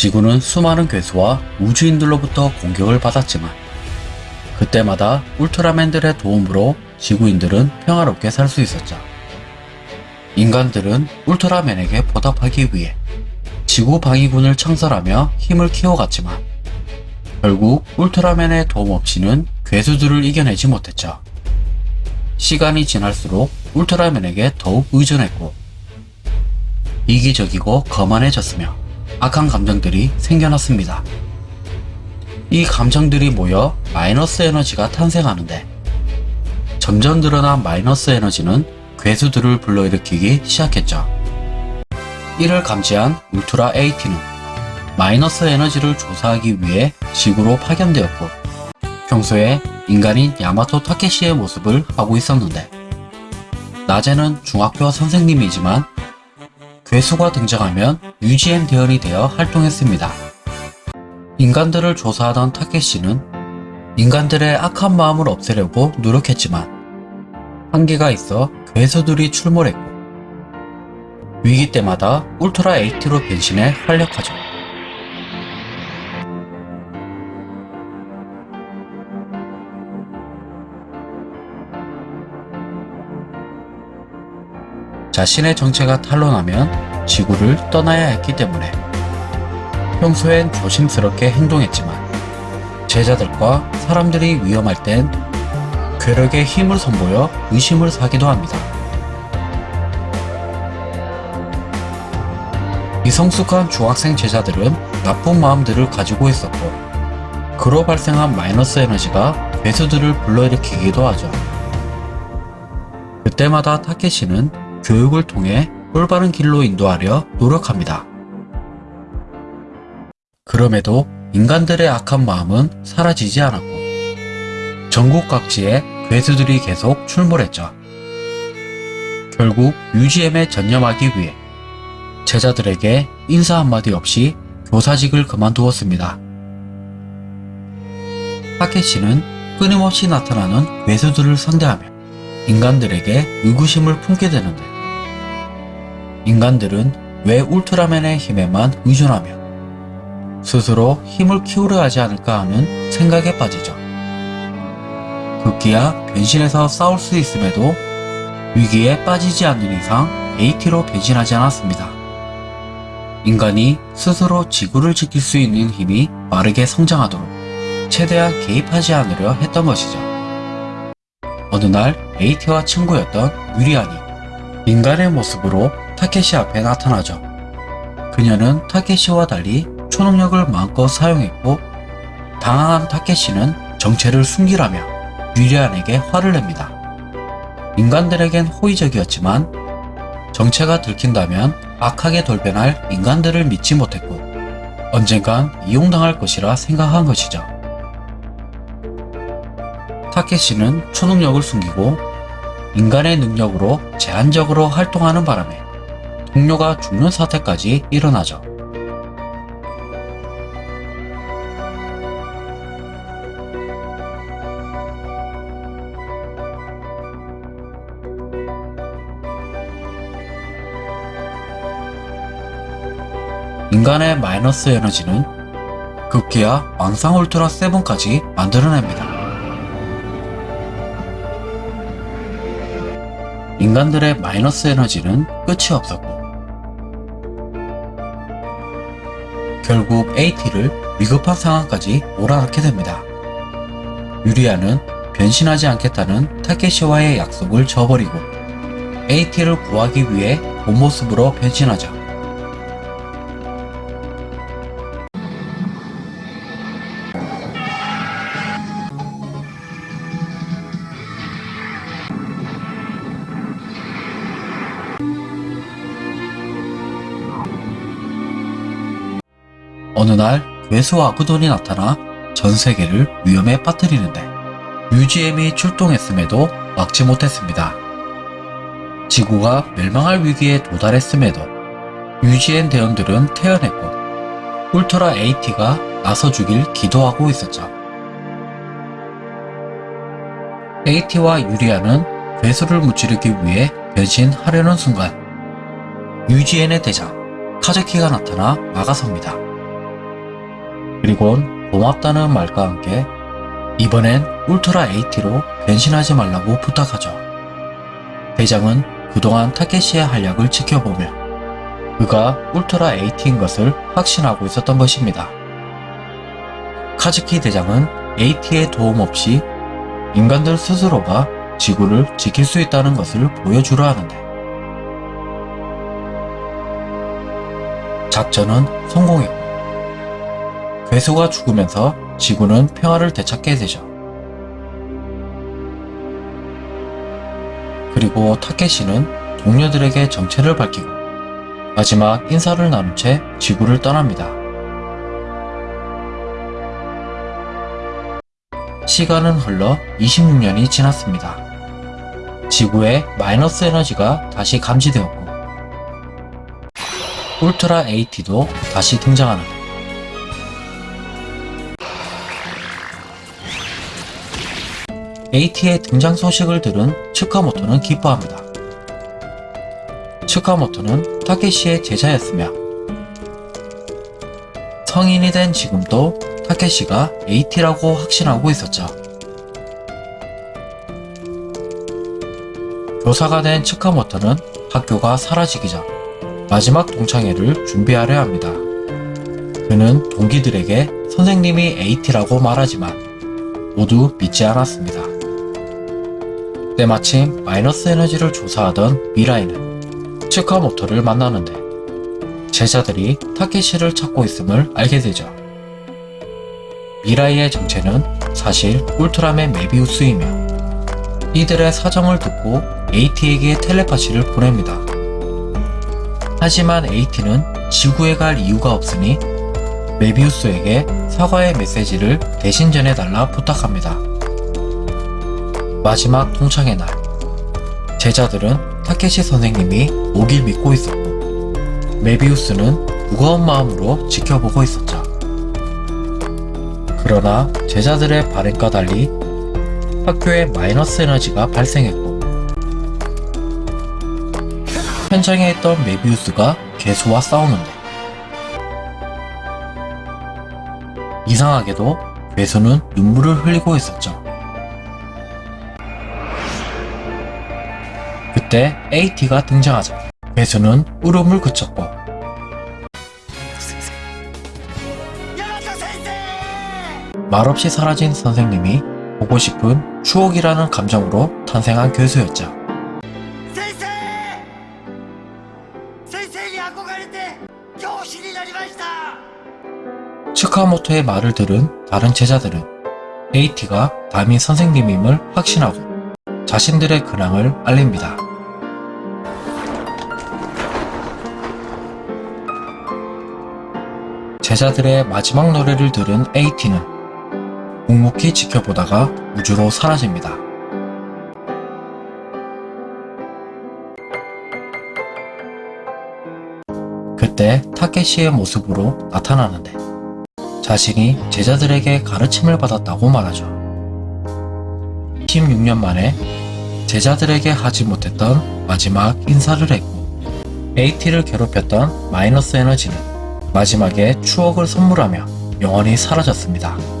지구는 수많은 괴수와 우주인들로부터 공격을 받았지만 그때마다 울트라맨들의 도움으로 지구인들은 평화롭게 살 수 있었죠. 인간들은 울트라맨에게 보답하기 위해 지구 방위군을 창설하며 힘을 키워갔지만 결국 울트라맨의 도움 없이는 괴수들을 이겨내지 못했죠. 시간이 지날수록 울트라맨에게 더욱 의존했고 이기적이고 거만해졌으며 악한 감정들이 생겨났습니다. 이 감정들이 모여 마이너스 에너지가 탄생하는데 점점 늘어난 마이너스 에너지는 괴수들을 불러일으키기 시작했죠. 이를 감지한 울트라 AT는 마이너스 에너지를 조사하기 위해 지구로 파견되었고 평소에 인간인 야마토 타케시의 모습을 하고 있었는데 낮에는 중학교 선생님이지만 괴수가 등장하면 UGM 대원이 되어 활동했습니다. 인간들을 조사하던 타케시는 인간들의 악한 마음을 없애려고 노력했지만 한계가 있어 괴수들이 출몰했고 위기 때마다 울트라 AT로 변신해 활약하죠. 자신의 정체가 탄로나면 지구를 떠나야 했기 때문에 평소엔 조심스럽게 행동했지만 제자들과 사람들이 위험할 땐 괴력의 힘을 선보여 의심을 사기도 합니다. 미성숙한 중학생 제자들은 나쁜 마음들을 가지고 있었고 그로 발생한 마이너스 에너지가 괴수들을 불러일으키기도 하죠. 그때마다 타케시는 교육을 통해 올바른 길로 인도하려 노력합니다. 그럼에도 인간들의 악한 마음은 사라지지 않았고 전국 각지에 괴수들이 계속 출몰했죠. 결국 UGM에 전념하기 위해 제자들에게 인사 한마디 없이 교사직을 그만두었습니다. 타케시는 끊임없이 나타나는 괴수들을 상대하며 인간들에게 의구심을 품게 되는데 인간들은 왜 울트라맨의 힘에만 의존하며 스스로 힘을 키우려 하지 않을까 하는 생각에 빠지죠. 급기야 변신해서 싸울 수 있음에도 위기에 빠지지 않는 이상 AT로 변신하지 않았습니다. 인간이 스스로 지구를 지킬 수 있는 힘이 빠르게 성장하도록 최대한 개입하지 않으려 했던 것이죠. 어느 날 AT와 친구였던 유리안이 인간의 모습으로 타케시 앞에 나타나죠. 그녀는 타케시와 달리 초능력을 마음껏 사용했고 당황한 타케시는 정체를 숨기라며 유리안에게 화를 냅니다. 인간들에겐 호의적이었지만 정체가 들킨다면 악하게 돌변할 인간들을 믿지 못했고 언젠간 이용당할 것이라 생각한 것이죠. 타케시는 초능력을 숨기고 인간의 능력으로 제한적으로 활동하는 바람에 동료가 죽는 사태까지 일어나죠. 인간의 마이너스 에너지는 급기야 왕상 울트라 7까지 만들어냅니다. 인간들의 마이너스 에너지는 끝이 없었고 결국 AT를 위급한 상황까지 몰아넣게 됩니다. 유리아는 변신하지 않겠다는 타케시와의 약속을 저버리고 AT를 구하기 위해 본 모습으로 변신하죠. 어느 날 괴수 아구돈이 나타나 전 세계를 위험에 빠뜨리는데 UGM이 출동했음에도 막지 못했습니다. 지구가 멸망할 위기에 도달했음에도 UGM 대원들은 태어냈고 울트라 AT가 나서주길 기도하고 있었죠. AT와 유리아는 괴수를 무찌르기 위해 변신하려는 순간 UGN의 대장 카즈키가 나타나 막아섭니다. 그리곤 고맙다는 말과 함께 이번엔 울트라 AT로 변신하지 말라고 부탁하죠. 대장은 그동안 타케시의 한략을 지켜보며 그가 울트라 AT인 것을 확신하고 있었던 것입니다. 카즈키 대장은 AT의 도움 없이 인간들 스스로가 지구를 지킬 수 있다는 것을 보여주려 하는데 작전은 성공했고 괴수가 죽으면서 지구는 평화를 되찾게 되죠. 그리고 타케시는 동료들에게 정체를 밝히고 마지막 인사를 나눈 채 지구를 떠납니다. 시간은 흘러 26년이 지났습니다. 지구에 마이너스 에너지가 다시 감지되었고 울트라 AT도 다시 등장하는데 AT의 등장 소식을 들은 츠카모토는 기뻐합니다. 츠카모토는 타케시의 제자였으며 성인이 된 지금도 타케시가 AT라고 확신하고 있었죠. 교사가 된 츠카모토는 학교가 사라지기 전 마지막 동창회를 준비하려 합니다. 그는 동기들에게 선생님이 AT라고 말하지만 모두 믿지 않았습니다. 때 마침 마이너스 에너지를 조사하던 미라이는 츠카모토를 만나는데 제자들이 타케시를 찾고 있음을 알게 되죠. 미라이의 정체는 사실 울트라맨 메비우스이며 이들의 사정을 듣고 AT에게 텔레파시를 보냅니다. 하지만 AT는 지구에 갈 이유가 없으니 메비우스에게 사과의 메시지를 대신 전해달라 부탁합니다. 마지막 동창의 날 제자들은 타케시 선생님이 오길 믿고 있었고 메비우스는 무거운 마음으로 지켜보고 있었죠. 그러나 제자들의 발행과 달리 학교에 마이너스 에너지가 발생했고 현장에 있던 메비우스가 괴수와 싸우는데 이상하게도 괴수는 눈물을 흘리고 있었죠. 이때 AT가 등장하자 배수는 울음을 그쳤고 말없이 사라진 선생님이 보고 싶은 추억이라는 감정으로 탄생한 교수였죠. 츠카모토의 말을 들은 다른 제자들은 에이티가 담임 선생님임을 확신하고 자신들의 근황을 알립니다. 제자들의 마지막 노래를 들은 AT는 묵묵히 지켜보다가 우주로 사라집니다. 그때 타케시의 모습으로 나타나는데 자신이 제자들에게 가르침을 받았다고 말하죠. 16년 만에 제자들에게 하지 못했던 마지막 인사를 했고 AT를 괴롭혔던 마이너스 에너지는 마지막에 추억을 선물하며 영원히 사라졌습니다.